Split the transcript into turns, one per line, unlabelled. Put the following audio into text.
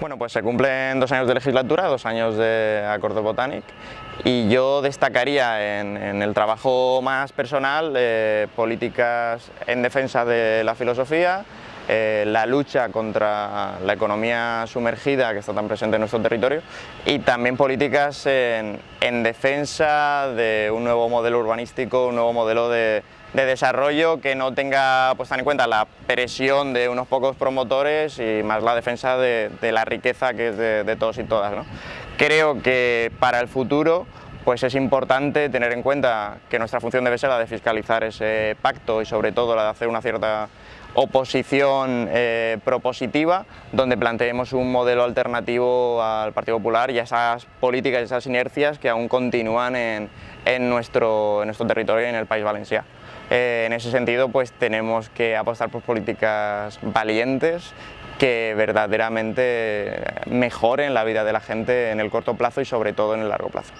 Bueno, pues se cumplen dos años de legislatura, dos años de Acuerdo Botanic y yo destacaría en, el trabajo más personal eh, políticas en defensa de la filosofía, eh, la lucha contra la economía sumergida que está tan presente en nuestro territorio y también políticas en, defensa de un nuevo modelo urbanístico, un nuevo modelo de, desarrollo que no tenga pues, en cuenta la presión de unos pocos promotores y más la defensa de, la riqueza que es de, todos y todas. Creo que para el futuro pues es importante tener en cuenta que nuestra función debe ser la de fiscalizar ese pacto y sobre todo la de hacer una cierta oposición eh, propositiva donde planteemos un modelo alternativo al Partido Popular y a esas políticas y esas inercias que aún continúan en, nuestro, territorio y en el País Valenciano. Eh, en ese sentido pues tenemos que apostar por políticas valientes que verdaderamente mejoren la vida de la gente en el corto plazo y sobre todo en el largo plazo.